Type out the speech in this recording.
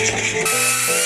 Música